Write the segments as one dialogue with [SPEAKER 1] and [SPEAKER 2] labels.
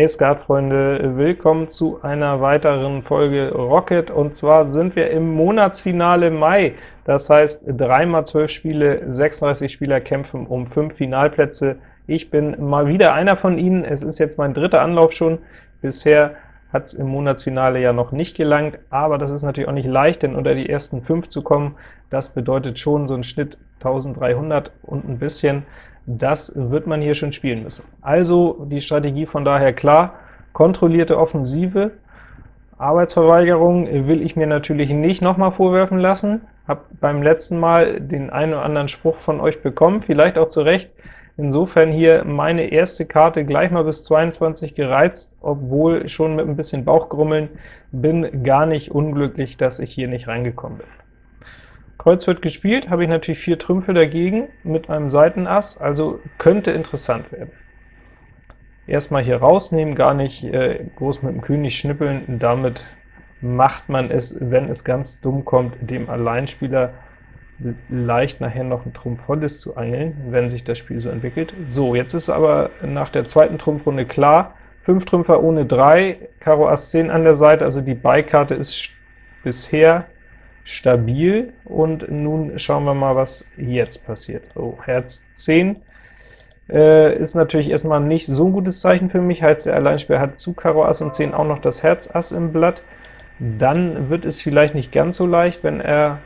[SPEAKER 1] Hey Skatfreunde, willkommen zu einer weiteren Folge Rocket, und zwar sind wir im Monatsfinale Mai. Das heißt, 3 mal 12 Spiele, 36 Spieler kämpfen um 5 Finalplätze. Ich bin mal wieder einer von ihnen, es ist jetzt mein dritter Anlauf schon. Bisher hat es im Monatsfinale ja noch nicht gelangt, aber das ist natürlich auch nicht leicht, denn unter die ersten 5 zu kommen, das bedeutet schon so ein Schnitt 1300 und ein bisschen. Das wird man hier schon spielen müssen. Also die Strategie von daher klar, kontrollierte Offensive, Arbeitsverweigerung will ich mir natürlich nicht nochmal vorwerfen lassen. Hab beim letzten Mal den einen oder anderen Spruch von euch bekommen, vielleicht auch zu Recht. Insofern hier meine erste Karte gleich mal bis 22 gereizt, obwohl schon mit ein bisschen Bauchgrummeln, bin gar nicht unglücklich, dass ich hier nicht reingekommen bin. Kreuz wird gespielt, habe ich natürlich vier Trümpfe dagegen mit einem Seitenass, also könnte interessant werden. Erstmal hier rausnehmen, gar nicht äh, groß mit dem König schnippeln, damit macht man es, wenn es ganz dumm kommt, dem Alleinspieler leicht nachher noch ein Trumpf volles zu angeln, wenn sich das Spiel so entwickelt. So, jetzt ist aber nach der zweiten Trumpfrunde klar, 5 Trümpfer ohne 3, Karo Ass 10 an der Seite, also die Beikarte ist bisher stabil, und nun schauen wir mal, was jetzt passiert. So, Herz 10 äh, ist natürlich erstmal nicht so ein gutes Zeichen für mich, heißt der Alleinspieler hat zu Karo Ass und 10 auch noch das Herz Ass im Blatt. Dann wird es vielleicht nicht ganz so leicht, wenn er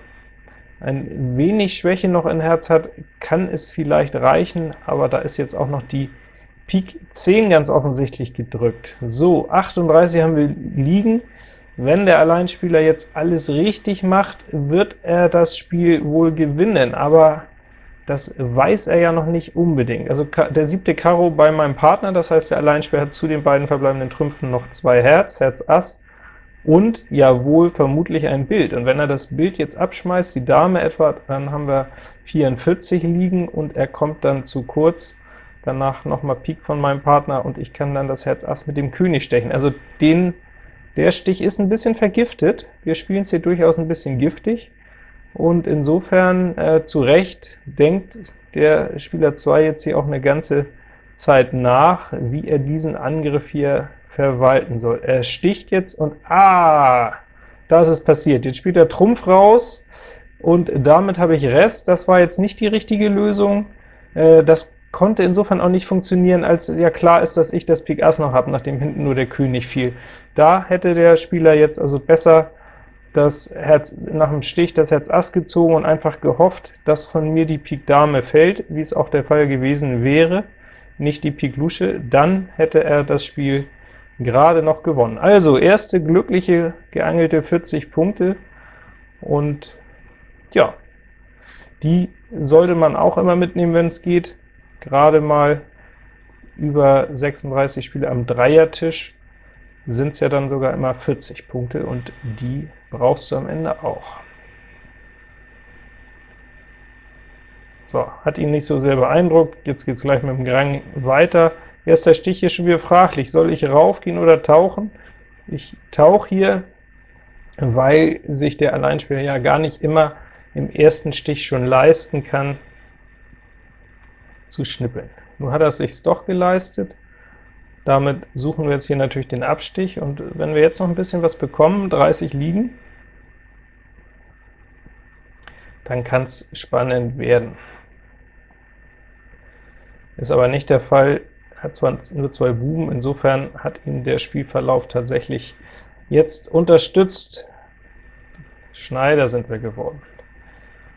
[SPEAKER 1] ein wenig Schwäche noch in Herz hat, kann es vielleicht reichen, aber da ist jetzt auch noch die Pik 10 ganz offensichtlich gedrückt. So, 38 haben wir liegen, wenn der Alleinspieler jetzt alles richtig macht, wird er das Spiel wohl gewinnen, aber das weiß er ja noch nicht unbedingt. Also der siebte Karo bei meinem Partner, das heißt, der Alleinspieler hat zu den beiden verbleibenden Trümpfen noch zwei Herz, Herz Ass, und ja wohl vermutlich ein Bild. Und wenn er das Bild jetzt abschmeißt, die Dame etwa, dann haben wir 44 liegen, und er kommt dann zu kurz, danach nochmal Pik von meinem Partner, und ich kann dann das Herz Ass mit dem König stechen. Also den der Stich ist ein bisschen vergiftet, wir spielen es hier durchaus ein bisschen giftig, und insofern äh, zu Recht denkt der Spieler 2 jetzt hier auch eine ganze Zeit nach, wie er diesen Angriff hier verwalten soll. Er sticht jetzt und ah, da ist es passiert. Jetzt spielt er Trumpf raus, und damit habe ich Rest. Das war jetzt nicht die richtige Lösung. Äh, das konnte insofern auch nicht funktionieren, als ja klar ist, dass ich das Pik Ass noch habe, nachdem hinten nur der König fiel. Da hätte der Spieler jetzt also besser das Herz nach dem Stich das Herz Ass gezogen und einfach gehofft, dass von mir die Pik Dame fällt, wie es auch der Fall gewesen wäre, nicht die Pik Lusche, dann hätte er das Spiel gerade noch gewonnen. Also, erste glückliche geangelte 40 Punkte, und ja, die sollte man auch immer mitnehmen, wenn es geht gerade mal über 36 Spiele am Dreiertisch sind es ja dann sogar immer 40 Punkte, und die brauchst du am Ende auch. So, hat ihn nicht so sehr beeindruckt, jetzt geht es gleich mit dem Grang weiter. Erster Stich hier schon wieder fraglich, soll ich raufgehen oder tauchen? Ich tauche hier, weil sich der Alleinspieler ja gar nicht immer im ersten Stich schon leisten kann, zu schnippeln. Nun hat er es sich doch geleistet, damit suchen wir jetzt hier natürlich den Abstich, und wenn wir jetzt noch ein bisschen was bekommen, 30 liegen, dann kann es spannend werden. Ist aber nicht der Fall, hat zwar nur zwei Buben, insofern hat ihn der Spielverlauf tatsächlich jetzt unterstützt. Schneider sind wir geworden.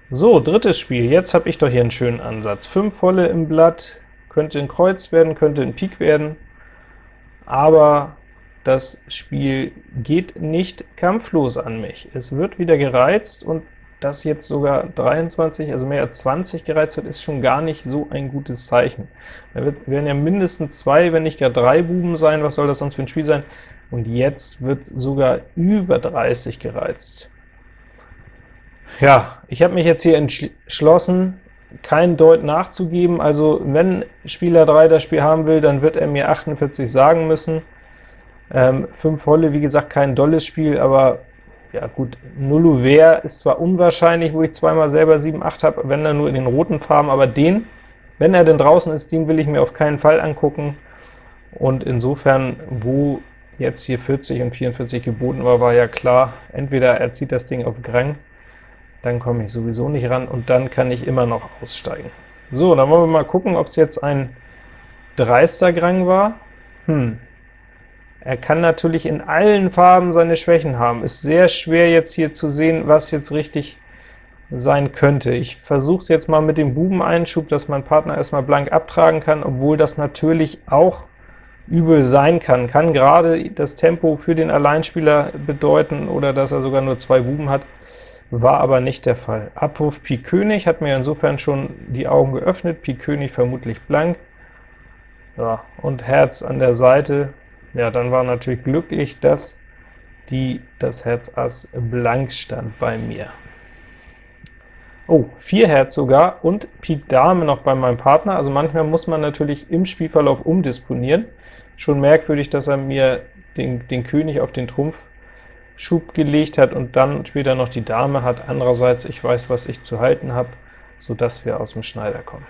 [SPEAKER 1] So, drittes Spiel. Jetzt habe ich doch hier einen schönen Ansatz. 5 volle im Blatt, könnte ein Kreuz werden, könnte ein Pik werden, aber das Spiel geht nicht kampflos an mich. Es wird wieder gereizt, und dass jetzt sogar 23, also mehr als 20 gereizt wird, ist schon gar nicht so ein gutes Zeichen. Da wird, werden ja mindestens zwei, wenn nicht gar drei Buben sein, was soll das sonst für ein Spiel sein? Und jetzt wird sogar über 30 gereizt. Ja, ich habe mich jetzt hier entschlossen, kein Deut nachzugeben, also wenn Spieler 3 das Spiel haben will, dann wird er mir 48 sagen müssen. Ähm, 5 volle, wie gesagt, kein dolles Spiel, aber ja gut, Nulluver ist zwar unwahrscheinlich, wo ich zweimal selber 7, 8 habe, wenn er nur in den roten Farben, aber den, wenn er denn draußen ist, den will ich mir auf keinen Fall angucken. und insofern, wo jetzt hier 40 und 44 geboten war, war ja klar, entweder er zieht das Ding auf Grang, dann komme ich sowieso nicht ran, und dann kann ich immer noch aussteigen. So, dann wollen wir mal gucken, ob es jetzt ein dreister Grang war. Hm. Er kann natürlich in allen Farben seine Schwächen haben. Ist sehr schwer jetzt hier zu sehen, was jetzt richtig sein könnte. Ich versuche es jetzt mal mit dem Bubeneinschub, dass mein Partner erstmal blank abtragen kann, obwohl das natürlich auch übel sein kann. Kann gerade das Tempo für den Alleinspieler bedeuten oder dass er sogar nur zwei Buben hat, war aber nicht der Fall. Abwurf Pik König hat mir insofern schon die Augen geöffnet, Pik König vermutlich blank, ja, und Herz an der Seite, ja, dann war natürlich glücklich, dass die, das Herz Ass blank stand bei mir. Oh, 4 Herz sogar und Pik Dame noch bei meinem Partner, also manchmal muss man natürlich im Spielverlauf umdisponieren. Schon merkwürdig, dass er mir den, den König auf den Trumpfschub gelegt hat und dann später noch die Dame hat. Andererseits, ich weiß, was ich zu halten habe, so dass wir aus dem Schneider kommen.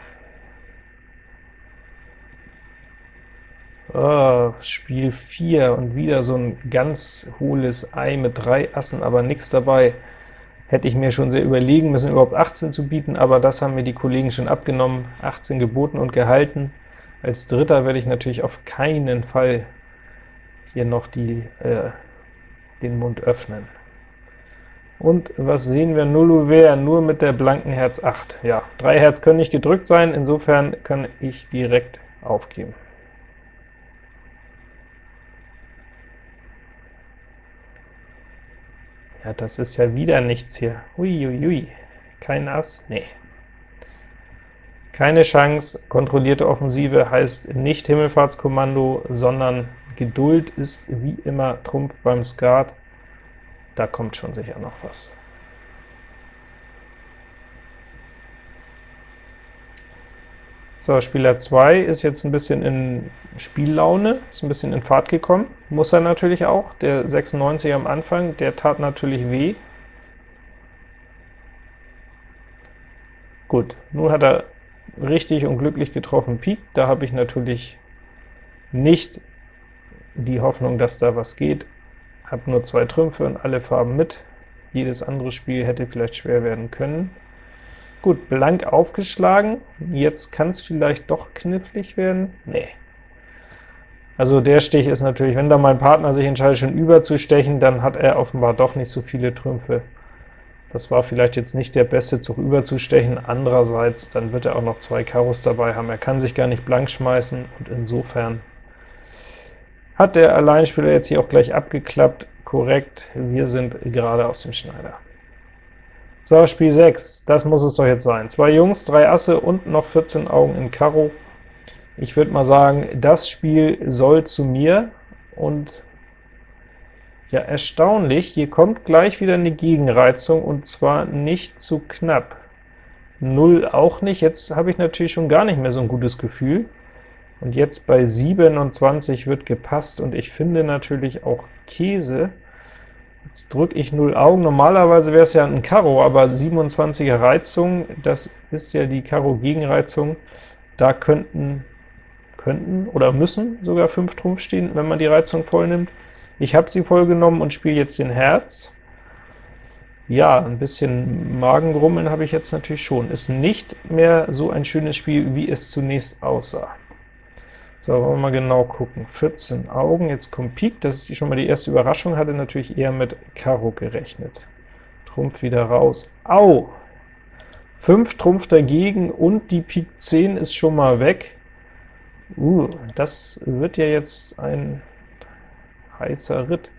[SPEAKER 1] Oh, Spiel 4 und wieder so ein ganz hohles Ei mit drei Assen, aber nichts dabei hätte ich mir schon sehr überlegen müssen, überhaupt 18 zu bieten, aber das haben mir die Kollegen schon abgenommen, 18 geboten und gehalten. Als Dritter werde ich natürlich auf keinen Fall hier noch die, äh, den Mund öffnen. Und was sehen wir? Null Ouvert, nur mit der blanken Herz 8. Ja, drei Herz können nicht gedrückt sein, insofern kann ich direkt aufgeben. Ja, das ist ja wieder nichts hier. Uiuiui, kein Ass? Nee. Keine Chance, kontrollierte Offensive heißt nicht Himmelfahrtskommando, sondern Geduld ist wie immer Trumpf beim Skat. Da kommt schon sicher noch was. So, Spieler 2 ist jetzt ein bisschen in Spiellaune, ist ein bisschen in Fahrt gekommen. Muss er natürlich auch. Der 96 am Anfang, der tat natürlich weh. Gut, nun hat er richtig und glücklich getroffen Pik. Da habe ich natürlich nicht die Hoffnung, dass da was geht. Habe nur zwei Trümpfe und alle Farben mit. Jedes andere Spiel hätte vielleicht schwer werden können. Gut, blank aufgeschlagen, jetzt kann es vielleicht doch knifflig werden. Nee. Also der Stich ist natürlich, wenn da mein Partner sich entscheidet, schon überzustechen, dann hat er offenbar doch nicht so viele Trümpfe. Das war vielleicht jetzt nicht der beste Zug überzustechen, andererseits, dann wird er auch noch zwei Karos dabei haben. Er kann sich gar nicht blank schmeißen, und insofern hat der Alleinspieler jetzt hier auch gleich abgeklappt. Korrekt, wir sind gerade aus dem Schneider. So, Spiel 6, das muss es doch jetzt sein. Zwei Jungs, drei Asse und noch 14 Augen in Karo. Ich würde mal sagen, das Spiel soll zu mir, und ja, erstaunlich, hier kommt gleich wieder eine Gegenreizung, und zwar nicht zu knapp. 0 auch nicht, jetzt habe ich natürlich schon gar nicht mehr so ein gutes Gefühl. Und jetzt bei 27 wird gepasst, und ich finde natürlich auch Käse, Jetzt drücke ich 0 Augen. Normalerweise wäre es ja ein Karo, aber 27er Reizung, das ist ja die Karo-Gegenreizung. Da könnten, könnten oder müssen sogar 5 Trumpf stehen, wenn man die Reizung voll nimmt. Ich habe sie voll genommen und spiele jetzt den Herz. Ja, ein bisschen Magengrummeln habe ich jetzt natürlich schon. Ist nicht mehr so ein schönes Spiel, wie es zunächst aussah. So, wollen wir mal genau gucken. 14 Augen, jetzt kommt Pik, das ist schon mal die erste Überraschung, hatte natürlich eher mit Karo gerechnet. Trumpf wieder raus. Au! 5 Trumpf dagegen und die Pik 10 ist schon mal weg. Uh, das wird ja jetzt ein heißer Ritt.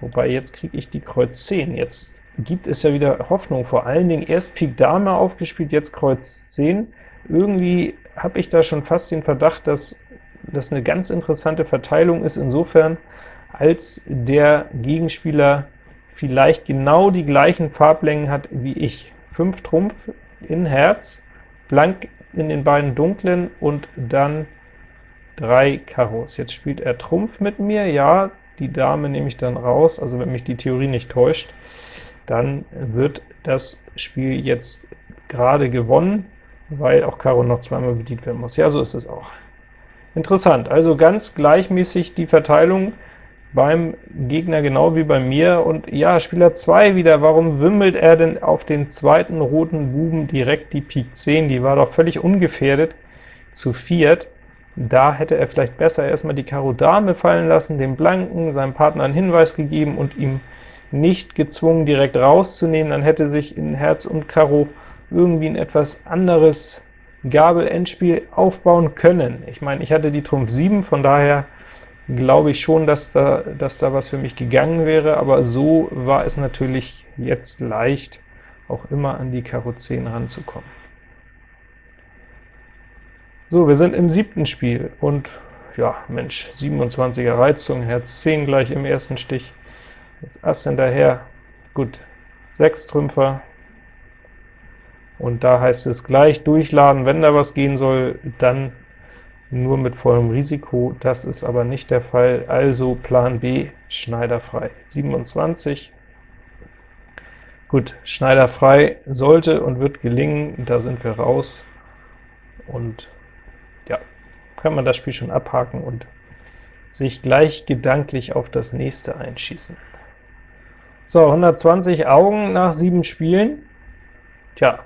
[SPEAKER 1] Wobei, jetzt kriege ich die Kreuz 10. Jetzt gibt es ja wieder Hoffnung, vor allen Dingen erst Pik Dame aufgespielt, jetzt Kreuz 10. Irgendwie habe ich da schon fast den Verdacht, dass das eine ganz interessante Verteilung ist insofern, als der Gegenspieler vielleicht genau die gleichen Farblängen hat wie ich. 5 Trumpf in Herz, blank in den beiden dunklen und dann 3 Karos. Jetzt spielt er Trumpf mit mir, ja, die Dame nehme ich dann raus, also wenn mich die Theorie nicht täuscht, dann wird das Spiel jetzt gerade gewonnen, weil auch Karo noch zweimal bedient werden muss. Ja, so ist es auch. Interessant, also ganz gleichmäßig die Verteilung beim Gegner genau wie bei mir, und ja, Spieler 2 wieder, warum wimmelt er denn auf den zweiten roten Buben direkt die Pik 10? Die war doch völlig ungefährdet zu viert. Da hätte er vielleicht besser erstmal die Karo Dame fallen lassen, dem Blanken, seinem Partner einen Hinweis gegeben und ihm nicht gezwungen, direkt rauszunehmen, dann hätte sich in Herz und Karo irgendwie ein etwas anderes Gabel-Endspiel aufbauen können. Ich meine, ich hatte die Trumpf 7, von daher glaube ich schon, dass da, dass da was für mich gegangen wäre, aber so war es natürlich jetzt leicht, auch immer an die Karo 10 ranzukommen. So, wir sind im siebten Spiel, und ja, Mensch, 27er Reizung, Herz 10 gleich im ersten Stich, jetzt Ass hinterher, gut, 6 Trümpfer, und da heißt es gleich durchladen, wenn da was gehen soll, dann nur mit vollem Risiko, das ist aber nicht der Fall, also Plan B, schneiderfrei. 27, gut, schneiderfrei sollte und wird gelingen, da sind wir raus, und ja, kann man das Spiel schon abhaken und sich gleich gedanklich auf das nächste einschießen. So, 120 Augen nach sieben Spielen. Tja,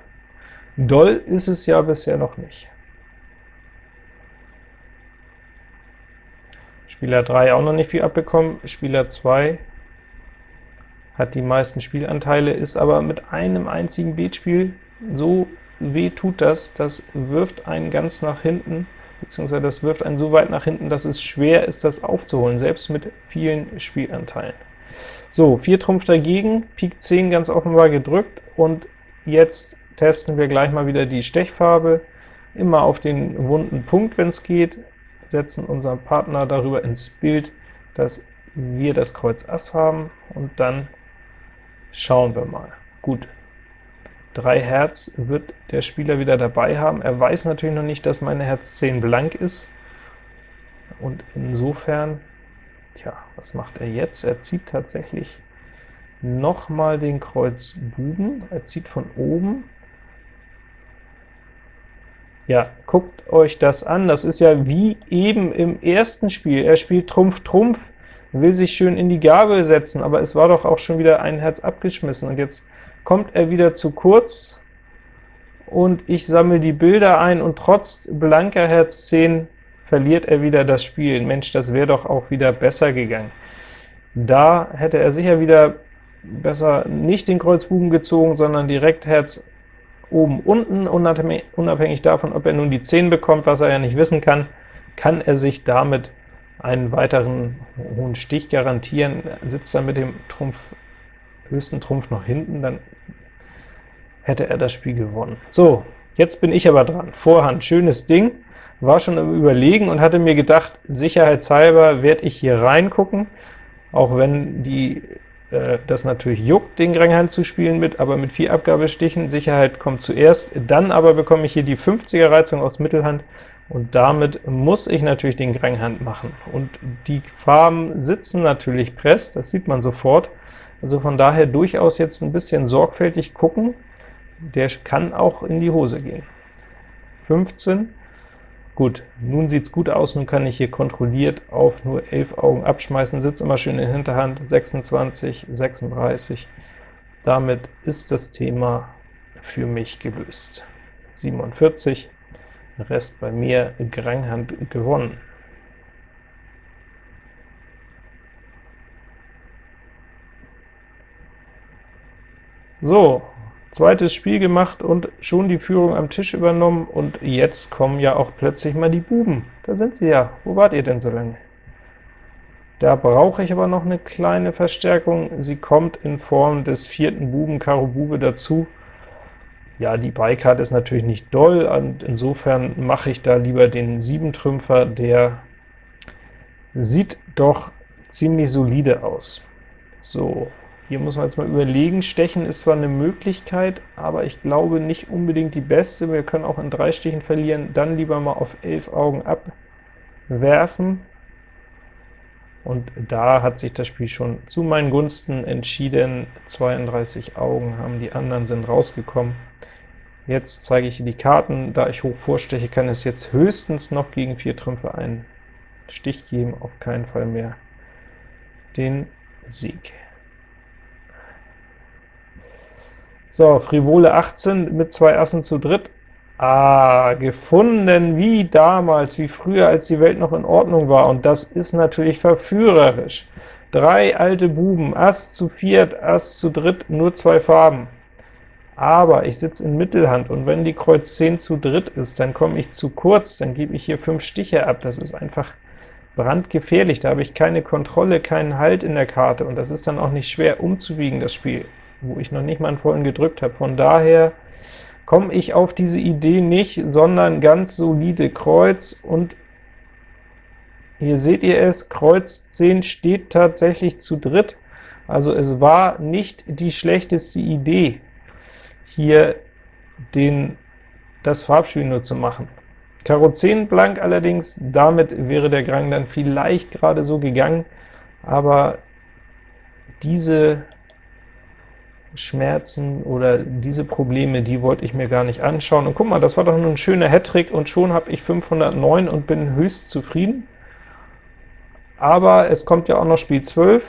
[SPEAKER 1] doll ist es ja bisher noch nicht. Spieler 3 auch noch nicht viel abbekommen, Spieler 2 hat die meisten Spielanteile, ist aber mit einem einzigen Beatspiel so weh tut das, das wirft einen ganz nach hinten, beziehungsweise das wirft einen so weit nach hinten, dass es schwer ist, das aufzuholen, selbst mit vielen Spielanteilen. So, 4 Trumpf dagegen, Pik 10 ganz offenbar gedrückt, und jetzt testen wir gleich mal wieder die Stechfarbe, immer auf den wunden Punkt, wenn es geht, setzen unseren Partner darüber ins Bild, dass wir das Kreuz Ass haben, und dann schauen wir mal. Gut, 3 Herz wird der Spieler wieder dabei haben. Er weiß natürlich noch nicht, dass meine Herz 10 blank ist, und insofern, tja, was macht er jetzt? Er zieht tatsächlich nochmal den Kreuz Buben, er zieht von oben, ja, guckt euch das an, das ist ja wie eben im ersten Spiel. Er spielt Trumpf, Trumpf, will sich schön in die Gabel setzen, aber es war doch auch schon wieder ein Herz abgeschmissen, und jetzt kommt er wieder zu kurz, und ich sammle die Bilder ein, und trotz blanker Herz 10 verliert er wieder das Spiel. Mensch, das wäre doch auch wieder besser gegangen. Da hätte er sicher wieder besser nicht den Kreuzbuben gezogen, sondern direkt Herz oben, unten, unabhängig davon, ob er nun die 10 bekommt, was er ja nicht wissen kann, kann er sich damit einen weiteren hohen Stich garantieren. Sitzt er mit dem Trumpf, höchsten Trumpf noch hinten, dann hätte er das Spiel gewonnen. So, jetzt bin ich aber dran. Vorhand, schönes Ding, war schon im Überlegen und hatte mir gedacht, sicherheitshalber werde ich hier reingucken, auch wenn die äh, das natürlich juckt, den Granghand zu spielen mit, aber mit vier Abgabestichen, Sicherheit kommt zuerst, dann aber bekomme ich hier die 50er Reizung aus Mittelhand, und damit muss ich natürlich den Granghand machen. Und die Farben sitzen natürlich press, das sieht man sofort, also von daher durchaus jetzt ein bisschen sorgfältig gucken, der kann auch in die Hose gehen. 15, Gut, nun sieht es gut aus, nun kann ich hier kontrolliert auf nur 11 Augen abschmeißen, sitzt immer schön in Hinterhand, 26, 36. Damit ist das Thema für mich gelöst. 47, Rest bei mir, Granghand gewonnen. So, Zweites Spiel gemacht und schon die Führung am Tisch übernommen, und jetzt kommen ja auch plötzlich mal die Buben. Da sind sie ja. Wo wart ihr denn so lange? Da brauche ich aber noch eine kleine Verstärkung. Sie kommt in Form des vierten Buben, Karo Bube, dazu. Ja, die Beikarte ist natürlich nicht doll, und insofern mache ich da lieber den Siebentrümpfer, der sieht doch ziemlich solide aus. So, hier muss man jetzt mal überlegen, Stechen ist zwar eine Möglichkeit, aber ich glaube nicht unbedingt die beste. Wir können auch in drei Stichen verlieren, dann lieber mal auf 11 Augen abwerfen. Und da hat sich das Spiel schon zu meinen Gunsten entschieden. 32 Augen haben die anderen, sind rausgekommen. Jetzt zeige ich die Karten, da ich hoch vorsteche, kann es jetzt höchstens noch gegen vier Trümpfe einen Stich geben, auf keinen Fall mehr den Sieg. So, Frivole 18 mit zwei Assen zu dritt. Ah, gefunden wie damals, wie früher, als die Welt noch in Ordnung war, und das ist natürlich verführerisch. Drei alte Buben, Ass zu viert, Ass zu dritt, nur zwei Farben. Aber ich sitze in Mittelhand, und wenn die Kreuz 10 zu dritt ist, dann komme ich zu kurz, dann gebe ich hier fünf Stiche ab. Das ist einfach brandgefährlich, da habe ich keine Kontrolle, keinen Halt in der Karte, und das ist dann auch nicht schwer umzuwiegen, das Spiel, wo ich noch nicht mal einen vollen gedrückt habe. Von daher komme ich auf diese Idee nicht, sondern ganz solide Kreuz, und hier seht ihr es, Kreuz 10 steht tatsächlich zu dritt, also es war nicht die schlechteste Idee, hier den, das Farbspiel nur zu machen. Karo 10 blank allerdings, damit wäre der Grang dann vielleicht gerade so gegangen, aber diese Schmerzen oder diese Probleme, die wollte ich mir gar nicht anschauen. Und guck mal, das war doch nur ein schöner Hattrick, und schon habe ich 509 und bin höchst zufrieden aber es kommt ja auch noch Spiel 12,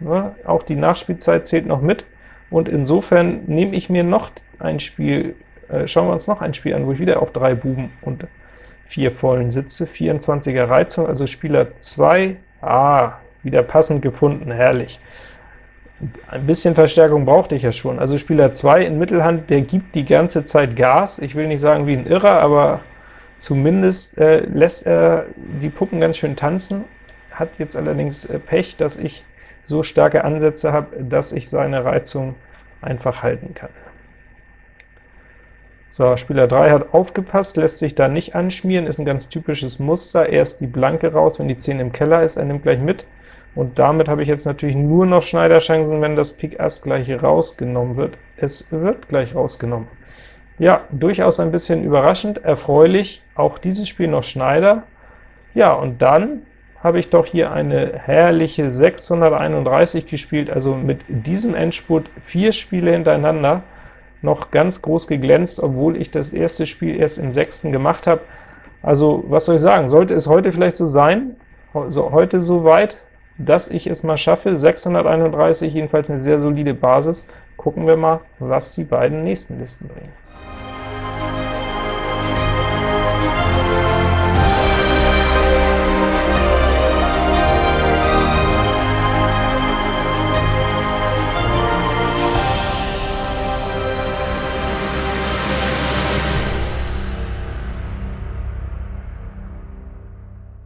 [SPEAKER 1] ne? auch die Nachspielzeit zählt noch mit, und insofern nehme ich mir noch ein Spiel, äh, schauen wir uns noch ein Spiel an, wo ich wieder auf drei Buben und vier vollen sitze, 24er Reizung, also Spieler 2, ah, wieder passend gefunden, herrlich. Ein bisschen Verstärkung brauchte ich ja schon, also Spieler 2 in Mittelhand, der gibt die ganze Zeit Gas, ich will nicht sagen wie ein Irrer, aber zumindest äh, lässt er die Puppen ganz schön tanzen, hat jetzt allerdings äh, Pech, dass ich so starke Ansätze habe, dass ich seine Reizung einfach halten kann. So, Spieler 3 hat aufgepasst, lässt sich da nicht anschmieren, ist ein ganz typisches Muster, erst die Blanke raus, wenn die 10 im Keller ist, er nimmt gleich mit, und damit habe ich jetzt natürlich nur noch Schneiderchancen, wenn das Pik Ass gleich rausgenommen wird. Es wird gleich rausgenommen. Ja, durchaus ein bisschen überraschend, erfreulich, auch dieses Spiel noch Schneider. Ja, und dann habe ich doch hier eine herrliche 631 gespielt, also mit diesem Endspurt vier Spiele hintereinander noch ganz groß geglänzt, obwohl ich das erste Spiel erst im sechsten gemacht habe. Also, was soll ich sagen, sollte es heute vielleicht so sein, also heute so weit, dass ich es mal schaffe, 631, jedenfalls eine sehr solide Basis. Gucken wir mal, was die beiden nächsten Listen bringen.